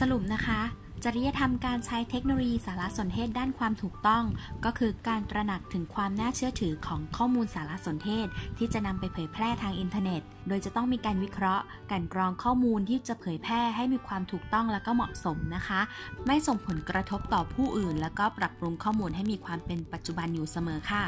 สรุปนะคะ จริยธรรมการใช้เทคโนโลยีสารสนเทศด้านความถูกต้อง ก็คือการตระหนักถึงความน่าเชื่อถือของข้อมูลสารสนเทศ ที่จะนำไปเผยแพร่ทางอินเทอร์เน็ต โดยจะต้องมีการวิเคราะห์การกรองข้อมูลที่จะเผยแพร่ให้มีความถูกต้องและก็เหมาะสมนะคะ ไม่ส่งผลกระทบต่อผู้อื่น แล้วก็ปรับปรุงข้อมูลให้มีความเป็นปัจจุบันอยู่เสมอค่ะ